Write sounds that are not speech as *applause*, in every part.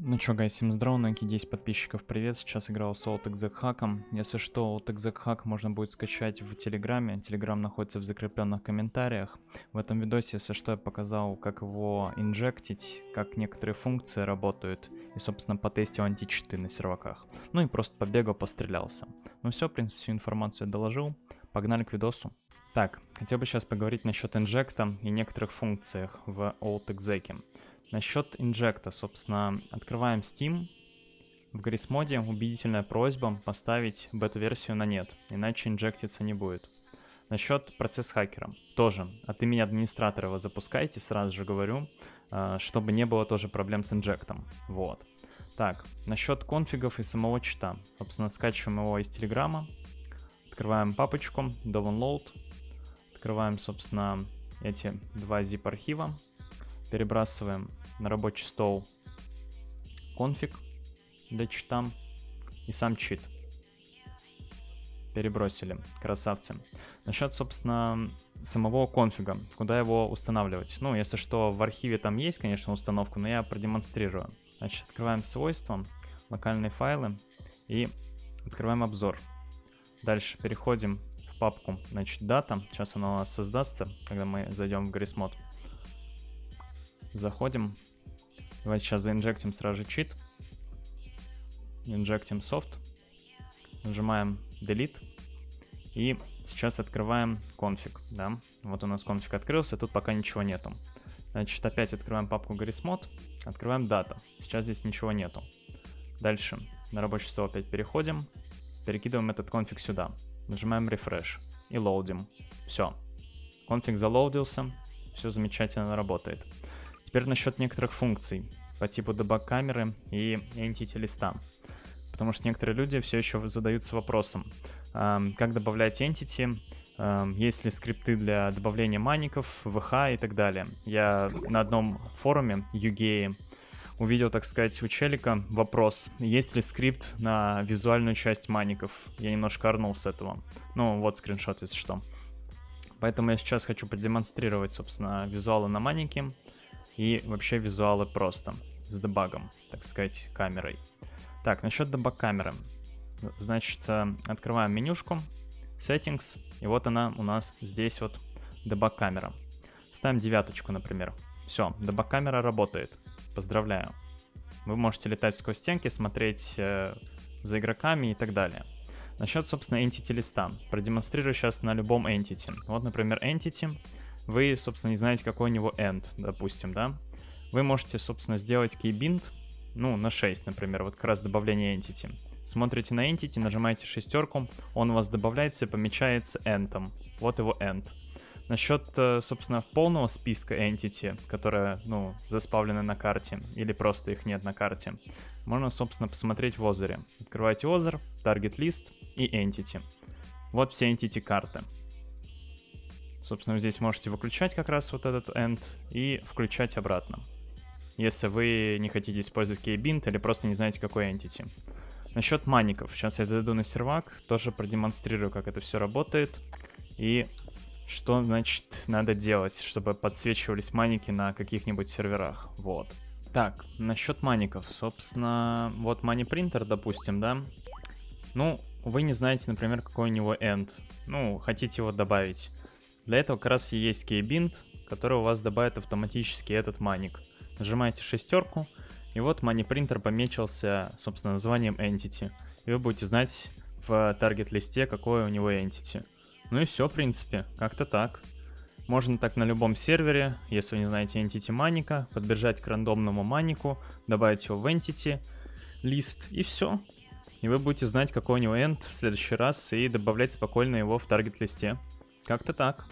Ну чё, гайс, всем здорово, на 10 подписчиков, привет, сейчас играл с Old Exec Hack. Если что, Old Exec Hack можно будет скачать в Телеграме, Телеграм находится в закрепленных комментариях. В этом видосе, если что, я показал, как его инжектить, как некоторые функции работают, и, собственно, потестил античиты на серваках. Ну и просто побегал, пострелялся. Ну все, в принципе, всю информацию я доложил, погнали к видосу. Так, хотел бы сейчас поговорить насчет инжекта и некоторых функциях в Exec. Насчет инжекта, собственно, открываем Steam. В Грисмоде убедительная просьба поставить бету-версию на нет, иначе инжектиться не будет. Насчет процесс хакера. Тоже от имени администратора его запускайте, сразу же говорю, а, чтобы не было тоже проблем с инжектом. Вот. Так, насчет конфигов и самого чита. Собственно, скачиваем его из Телеграма. Открываем папочку, download. Открываем, собственно, эти два zip архива перебрасываем на рабочий стол конфиг для чита и сам чит. Перебросили, красавцы. Насчет, собственно, самого конфига, куда его устанавливать. Ну, если что, в архиве там есть, конечно, установка, но я продемонстрирую. Значит, открываем свойства, локальные файлы и открываем обзор. Дальше переходим в папку, значит, дата. Сейчас она у нас создастся, когда мы зайдем в Гаррисмод. Заходим. Давайте сейчас заинжектим сразу же чит. Инжектим софт. Нажимаем Delete. И сейчас открываем конфиг. Да? Вот у нас конфиг открылся, тут пока ничего нету. Значит, опять открываем папку Garismod, открываем дата. Сейчас здесь ничего нету. Дальше на рабочий стол опять переходим, перекидываем этот конфиг сюда. Нажимаем Refresh и лоудим. Все. Конфиг залоудился, все замечательно работает. Теперь насчет некоторых функций по типу дебаг камеры и entity листа. Потому что некоторые люди все еще задаются вопросом, как добавлять entity, есть ли скрипты для добавления маников, VH и так далее. Я на одном форуме UGA увидел, так сказать, у челика вопрос, есть ли скрипт на визуальную часть маников. Я немножко орнул с этого. Ну, вот скриншот, если что. Поэтому я сейчас хочу продемонстрировать, собственно, визуалы на манике и вообще визуалы просто, с дебагом, так сказать, камерой. Так, насчет дебаг камеры. Значит, э, открываем менюшку, settings, и вот она у нас здесь вот дебаг камера. Ставим девяточку, например. Все, дебаг камера работает. Поздравляю. Вы можете летать сквозь стенки, смотреть э, за игроками и так далее. Насчет, собственно, entity листа. Продемонстрирую сейчас на любом entity. Вот, например, entity вы, собственно, не знаете, какой у него end, допустим, да, вы можете, собственно, сделать keybind, ну, на 6, например, вот как раз добавление entity. Смотрите на entity, нажимаете шестерку, он у вас добавляется и помечается end. Вот его end. Насчет, э, собственно, полного списка entity, которые, ну, заспавлены на карте, или просто их нет на карте, можно, собственно, посмотреть в озере. Открываете озер, target list и entity. Вот все entity карты. Собственно, здесь можете выключать как раз вот этот end и включать обратно. Если вы не хотите использовать keybint или просто не знаете, какой entity. Насчет маников. Сейчас я зайду на сервак, тоже продемонстрирую, как это все работает. И что, значит, надо делать, чтобы подсвечивались маники на каких-нибудь серверах. Вот. Так, насчет маников. Собственно, вот money printer, допустим, да. Ну, вы не знаете, например, какой у него end. Ну, хотите его добавить. Для этого как раз и есть кейбинд, который у вас добавит автоматически этот маник. Нажимаете шестерку, и вот мани-принтер помечился, собственно, названием entity. И вы будете знать в таргет-листе, какое у него entity. Ну и все, в принципе, как-то так. Можно так на любом сервере, если вы не знаете entity маника, подбежать к рандомному манику, добавить его в entity, лист и все. И вы будете знать, какой у него end в следующий раз и добавлять спокойно его в таргет-листе. Как-то так.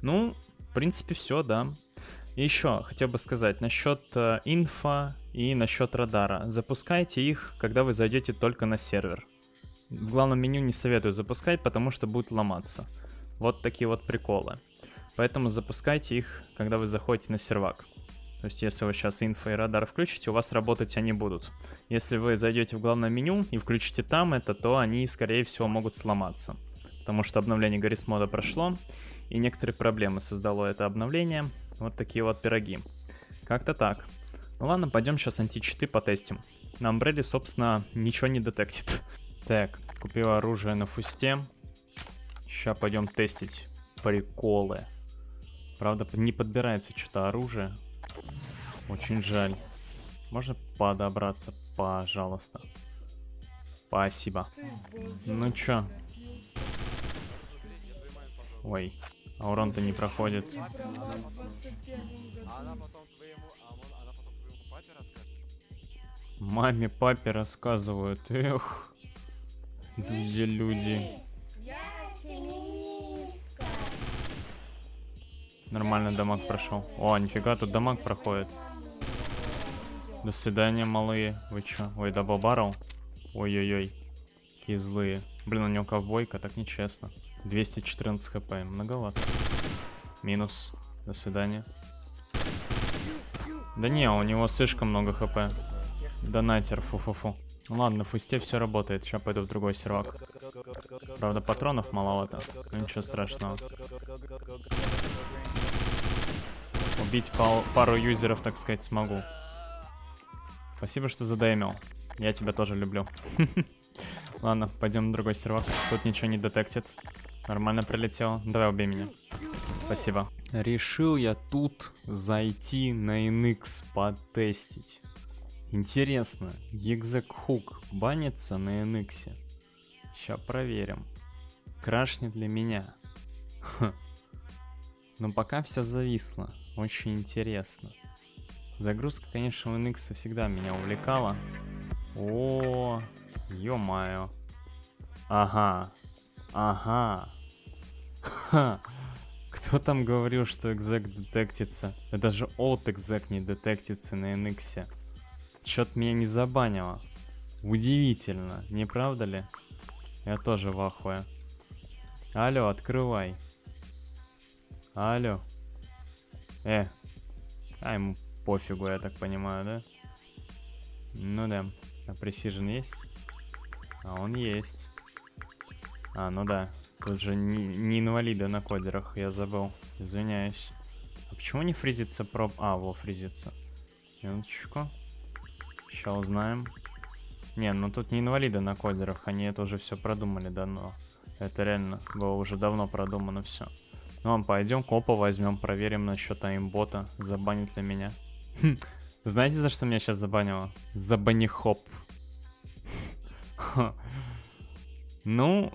Ну, в принципе, все, да. И еще хотел бы сказать насчет э, инфа и насчет радара. Запускайте их, когда вы зайдете только на сервер. В главном меню не советую запускать, потому что будет ломаться. Вот такие вот приколы. Поэтому запускайте их, когда вы заходите на сервак. То есть, если вы сейчас инфо и радар включите, у вас работать они будут. Если вы зайдете в главное меню и включите там это, то они, скорее всего, могут сломаться. Потому что обновление Гаррис мода прошло, и некоторые проблемы создало это обновление. Вот такие вот пироги. Как-то так. Ну ладно, пойдем сейчас античиты потестим. На Амбреле, собственно, ничего не детектит. *laughs* Так, купил оружие на фусте. Сейчас пойдем тестить приколы. Правда, не подбирается что-то оружие. Очень жаль. Можно подобраться, пожалуйста. Спасибо. Ну чё? Ой, а урон-то не проходит. Маме, папе рассказывают. Эх, где люди. Нормально дамаг прошел. О, нифига, тут дамаг проходит. До свидания, малые. Вы чё? Ой, double barrel. Ой-ой-ой. Какие злые. Блин, у него ковбойка, так нечестно. 214 хп, многовато. Минус. До свидания. Да не, у него слишком много хп. Донатер, фу-фу-фу. Ладно, в фусте все работает. Сейчас пойду в другой сервак. Правда, патронов маловато. Но ничего страшного. Убить пару юзеров, так сказать, смогу. Спасибо, что задаймил. Я тебя тоже люблю. *laughs* Ладно, пойдем на другой сервак. Тут ничего не детектит. Нормально прилетел. Давай убей меня. Спасибо. Решил я тут зайти на NX потестить. Интересно, Hook банится на NX? Сейчас проверим. Крашнет для меня. Ха. Но пока все зависло. Очень интересно. Загрузка, конечно, у NX всегда меня увлекала. О, ё-моё. Ага. Ага. Ха. *laughs* Кто там говорил, что экзек детектится? Это же от экзек не детектится на NX. Чё-то меня не забанило. Удивительно, не правда ли? Я тоже в ахуе. Алло, открывай. Алло. Э. А ему пофигу, я так понимаю, да? Ну да. А Precision есть? А он есть. А, ну да. Тут же не, не инвалиды на кодерах, я забыл. Извиняюсь. А почему не фризится проб... А, во, фризится. Минуточку. Сейчас узнаем. Не, ну тут не инвалиды на кодерах, они это уже все продумали давно. Это реально было уже давно продумано все. Ну, а пойдем копа возьмем, проверим насчет аимбота, забанит ли меня. Хм, знаете, за что меня сейчас забанило? За банихоп. *laughs* Ну,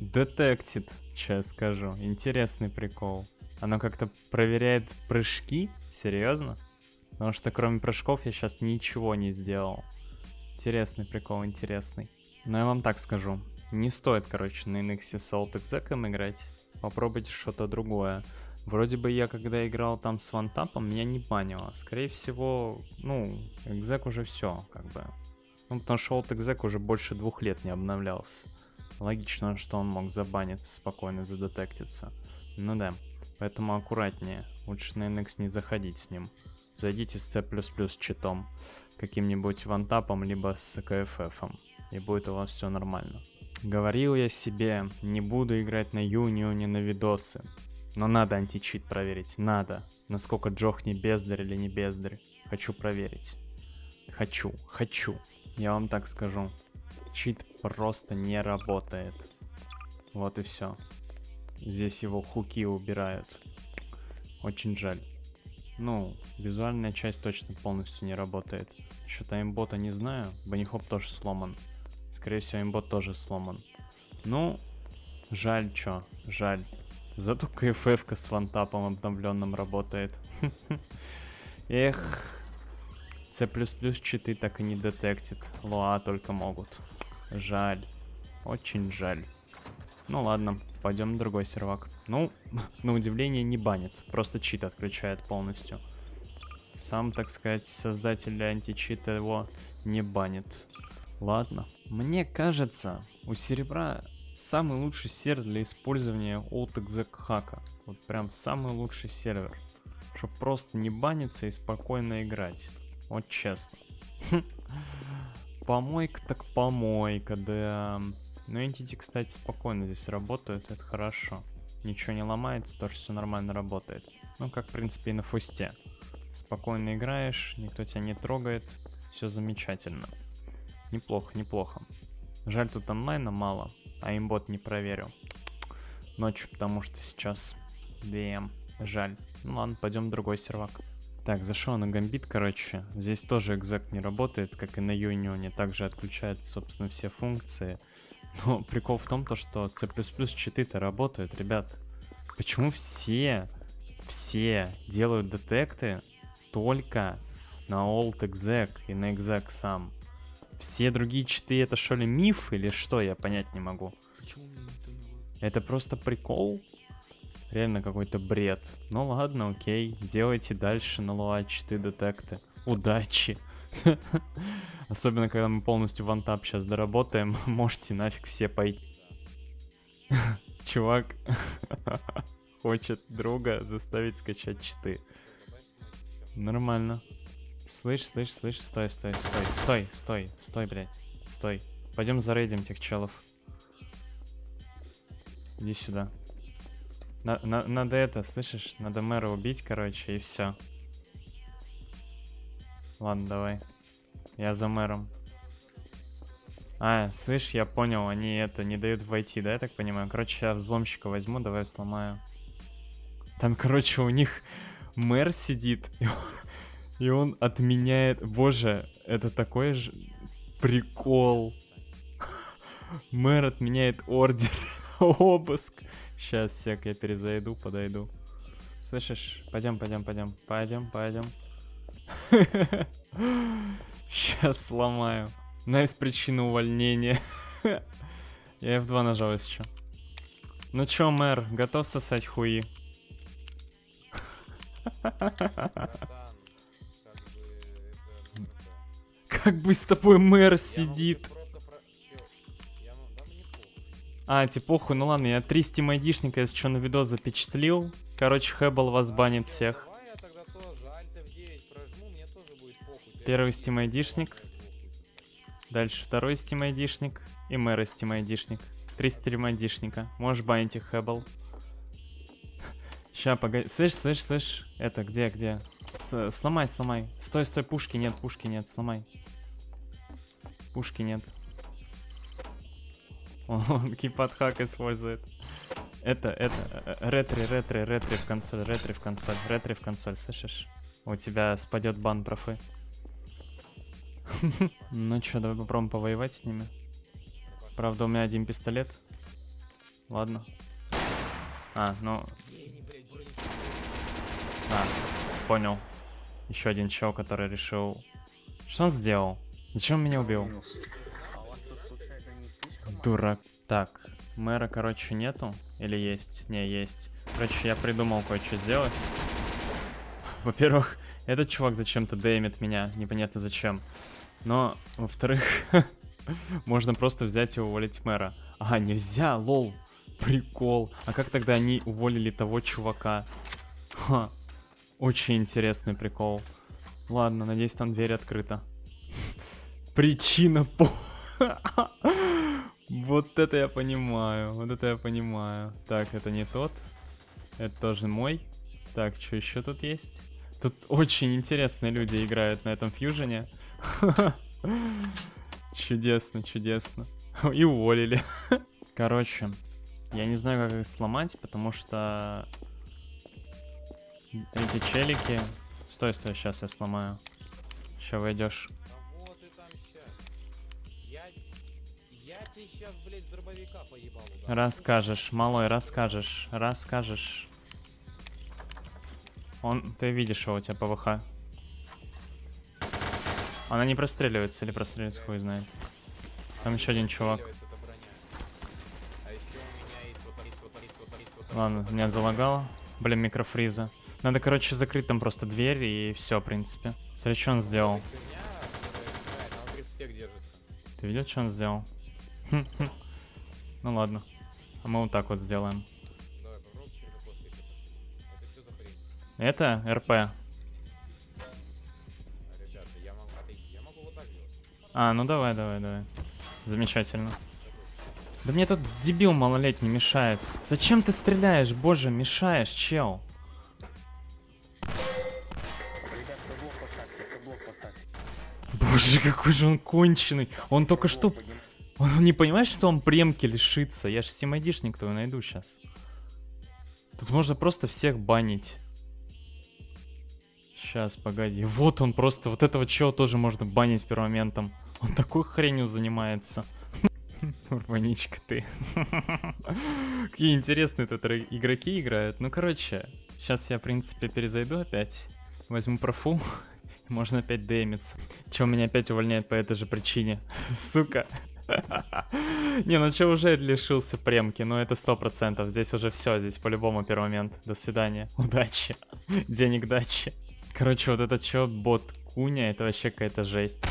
детектит, сейчас скажу. Интересный прикол. Оно как-то проверяет прыжки? Серьезно? Потому что кроме прыжков я сейчас ничего не сделал. Интересный прикол, интересный. Но я вам так скажу. Не стоит, короче, на NX с Exec играть. Попробуйте что-то другое. Вроде бы я, когда играл там с вантапом, меня не банило. Скорее всего, ну, экзек уже все, как бы. Ну, потому что Exec уже больше двух лет не обновлялся. Логично, что он мог забаниться, спокойно задетектиться. Ну да, поэтому аккуратнее. Лучше на NX не заходить с ним. Зайдите с C++ читом, каким-нибудь вантапом, либо с КФФ, и будет у вас все нормально. Говорил я себе, не буду играть на Юнионе на видосы. Но надо античит проверить, надо. Насколько Джох не бездарь или не бездарь. Хочу проверить. Хочу, хочу. Я вам так скажу. Чит просто не работает. Вот и все. Здесь его хуки убирают. Очень жаль. Ну, визуальная часть точно полностью не работает. Что-то имбота не знаю. Банихоп тоже сломан. Скорее всего, имбот тоже сломан. Ну, жаль чё, жаль. Зато КФФ с вантапом обновленным работает. *laughs* Эх, C++ читы так и не детектит. Лоа только могут. Жаль. Очень жаль. Ну ладно, пойдем на другой сервак. Ну, *laughs* на удивление не банит, просто чит отключает полностью. Сам, так сказать, создатель античита его не банит. Ладно. Мне кажется, у серебра самый лучший сервер для использования OutExec хака. Вот прям самый лучший сервер. Чтобы просто не баниться и спокойно играть. Вот честно. *laughs* Помойка так помойка, да. Но Entity, кстати, спокойно здесь работают, это хорошо. Ничего не ломается, тоже все нормально работает. Ну, как, в принципе, и на фусте. спокойно играешь, никто тебя не трогает, все замечательно. Неплохо, неплохо. Жаль, тут онлайна мало, а имбот не проверю. Ночью, потому что сейчас DM. Жаль. Ну ладно, пойдем в другой сервак. Так, зашел на гамбит, короче. Здесь тоже экзек не работает, как и на Юнионе. Также отключаются, собственно, все функции. Но прикол в том, то, что C++ читы-то работают, ребят. Почему все, все делают детекты только на old exec и на exec сам? Все другие читы это что ли миф или что, я понять не могу. Это просто прикол? Реально какой-то бред. Ну ладно, окей. Делайте дальше на луа читы детекты. Удачи. *laughs* Особенно, когда мы полностью вантап сейчас доработаем, *laughs* можете нафиг все пойти. *laughs* Чувак хочет друга заставить скачать читы. Нормально. Слышь, слышь, слышь, стой, стой, стой, стой, стой, стой, блядь, стой. Пойдем зарейдим тех челов. Иди сюда. На, на, надо это, слышишь? Надо мэра убить, короче, и все. Ладно, давай. Я за мэром. А, слышь, я понял, они это не дают войти, да, я так понимаю? Короче, я взломщика возьму, давай сломаю. Там, короче, у них мэр сидит, *laughs* и он, и он отменяет... Боже, это такой же прикол. *laughs* Мэр отменяет ордер, обыск. Сейчас, сек, я перезайду, подойду. Слышишь? Пойдем, пойдем, пойдем. Пойдем, пойдем. *laughs* Сейчас сломаю. На из причины увольнения. *laughs* Я F2 нажал еще. Ну чё, мэр, готов сосать хуи? *laughs* Как бы с тобой мэр сидит. А, типа, похуй, ну ладно, я три стим айдишника, если что, на видос запечатлил. Короче, Хэббл вас банит всех. Первый Steam айдишник. Дальше второй Steam айдишник. И мэра Steam айдишник. Три Steam айдишника. Можешь банить их, Хэббл. Ща, погоди. Слышь, слышь, слышь. Это, где, где? С сломай, сломай. Стой, стой, пушки нет, пушки нет, сломай. Пушки нет. Он *laughs* кипат-хак использует. Это, это, э, ретри, ретри, ретри в консоль, ретри в консоль, ретри в консоль, слышишь? У тебя спадет бан профы. *laughs* Ну чё, давай попробуем повоевать с ними. Правда, у меня один пистолет. Ладно. А, ну... А, понял. Еще один чел, который решил... Что он сделал? Зачем он меня убил? Дурак. Так, мэра, короче, нету? Или есть? Не, есть. Короче, я придумал кое-что сделать. Во-первых, *laughs* этот чувак зачем-то деймит меня, непонятно зачем. Но, во-вторых, *laughs* можно просто взять и уволить мэра. А, нельзя, лол. Прикол. А как тогда они уволили того чувака? Ха. Очень интересный прикол. Ладно, надеюсь, там дверь открыта. *laughs* Причина по... Вот это я понимаю, вот это я понимаю. Так, это не тот. Это тоже мой. Так, что еще тут есть? Тут очень интересные люди играют на этом фьюжене. *laughs* Чудесно, чудесно. И уволили. *laughs* Короче, я не знаю, как их сломать, потому что эти челики... Стой, стой, сейчас я сломаю. Сейчас войдешь. Расскажешь, малой, расскажешь, расскажешь. Он, ты видишь его, у тебя ПВХ. Она не простреливается или простреливается, хуй знает. Там еще один чувак. Ладно, меня залагало. Блин, микрофриза. Надо, короче, закрыть там просто дверь и все, в принципе. Смотри, что он сделал. Ты видел, что он сделал? *laughs* Ну ладно. А мы вот так вот сделаем. Это РП. А, ну давай, давай, давай. Замечательно. Да мне тут дебил малолетний мешает. Зачем ты стреляешь? Боже, мешаешь, чел. Боже, какой же он конченый. Он только что... Он не понимает, что он премки лишится. Я же стимайдишник твой найду сейчас. Тут можно просто всех банить. Сейчас, погоди. Вот он просто, вот этого чего тоже можно банить пермоментом. Он такой хренью занимается. Урбаничка ты. Какие интересные тут игроки играют. Ну, короче, сейчас я, в принципе, перезайду опять. Возьму профу. Можно опять демиться. Че меня опять увольняет по этой же причине? Сука. *laughs* Не, ну че уже лишился премки, ну это сто процентов. Здесь уже все, здесь по-любому первый момент. До свидания. *laughs* Удачи. Денег дачи. Короче, вот это чё, бот Куня, это вообще какая-то жесть.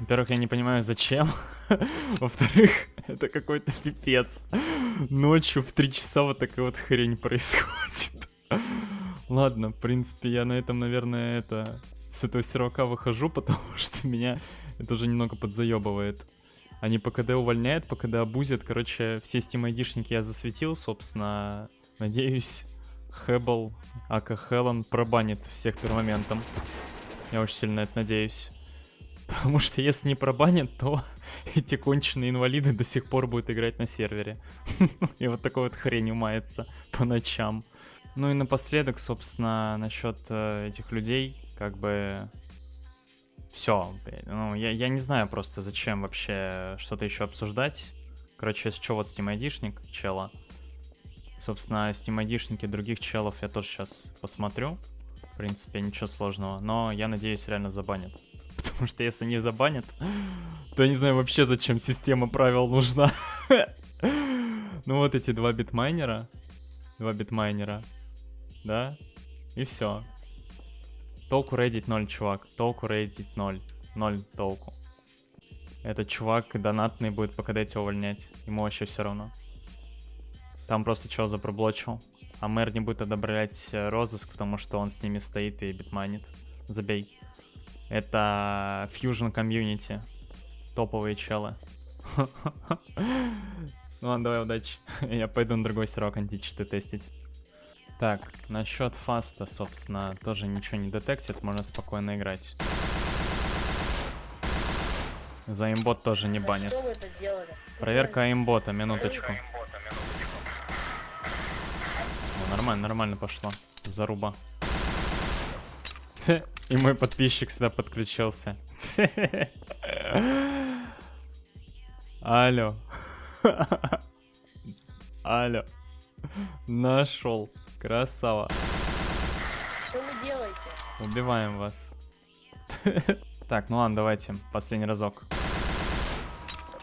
Во-первых, я не понимаю, зачем. *laughs* Во-вторых, это какой-то пипец. Ночью в 3 часа вот такая вот хрень происходит. Ладно, в принципе, я на этом, наверное, это... С этого сервака выхожу, *laughs* потому что меня это уже немного подзаебывает. Они по КД увольняют, по КД абузят. Короче, все Steam айдишники я засветил, собственно. Надеюсь, Хэббл, ака Хелен пробанит всех пермоментом. Я очень сильно это надеюсь. *laughs* Потому что если не пробанят, то *laughs* эти конченые инвалиды до сих пор будут играть на сервере. И вот такой вот хрень мается по ночам. Ну и напоследок, собственно, насчет э, этих людей, как бы... Все, ну, я, я не знаю просто, зачем вообще что-то еще обсуждать. Короче, если что, вот Steam айдишник чела. Собственно, Steam айдишники других челов я тоже сейчас посмотрю. В принципе, ничего сложного. Но я надеюсь, реально забанят. *laughs* Потому что если не забанят, то я не знаю вообще, зачем система правил нужна. *laughs* Ну вот эти два битмайнера. Два битмайнера. Да? И все. Толку рейдить 0, чувак. Толку рейдить 0. 0 толку. Этот чувак донатный будет пока дайте увольнять. Ему вообще все равно. Там просто чего запроблочил. А мэр не будет одобрять э, розыск, потому что он с ними стоит и битманит. Забей. Это Fusion Community. Топовые челы. *laughs* Ну ладно, давай, удачи. *laughs* Я пойду на другой сервак античиты тестить. Так, насчет фаста, собственно, тоже ничего не детектит, можно спокойно играть. За имбот тоже не банит. Проверка имбота, минуточку. О, нормально, нормально пошло. Заруба. И мой подписчик сюда подключился. Алло. Алло. Нашел. Красава. Что вы делаете? Убиваем вас. *laughs* Так, ну ладно, давайте. Последний разок.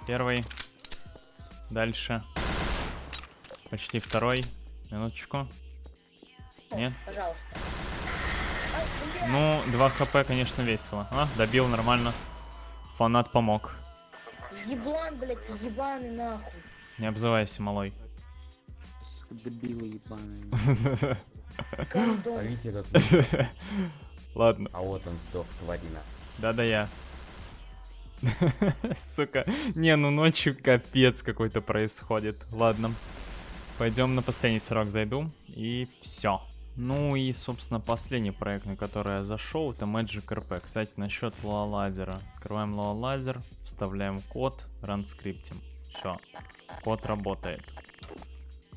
Первый. Дальше. Почти второй. Минуточку. Нет? Пожалуйста. А, Ну, 2 хп, конечно, весело. А, добил нормально. Фанат помог. Еблан, блядь, ебаный нахуй. Не обзывайся, малой. Дебилы ебаные. Гондон. А как... *laughs* Ладно. А вот он сдох, тварина. Да-да я. *laughs* Сука. Не, ну ночью капец какой-то происходит. Ладно. Пойдем на последний срок зайду. И все. Ну и, собственно, последний проект, на который я зашел, это Magic RP. Кстати, насчет лазера. Открываем лазер, вставляем код, ранскриптим. Все. Код работает.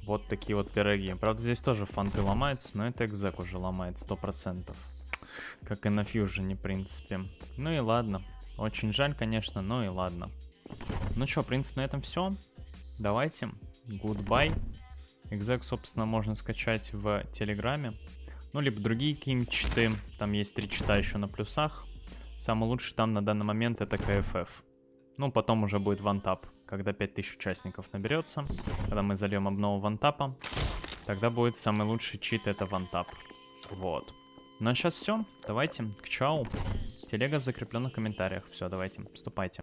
Вот такие вот пироги. Правда, здесь тоже фанты ломаются, но это экзек уже ломает 100%. Как и на фьюжене, в принципе. Ну и ладно. Очень жаль, конечно, но и ладно. Ну что, в принципе, на этом все. Давайте. Goodbye. Экзек, собственно, можно скачать в Телеграме. Ну, либо другие какие-нибудь читы. Там есть три чита еще на плюсах. Самый лучший там на данный момент это КФФ. Ну, потом уже будет вантап. Когда 5000 участников наберется. Когда мы зальем обнову вантапа. Тогда будет самый лучший чит это вантап. Вот. Ну а сейчас все. Давайте к чау. Телега в закрепленных комментариях. Все, давайте, вступайте.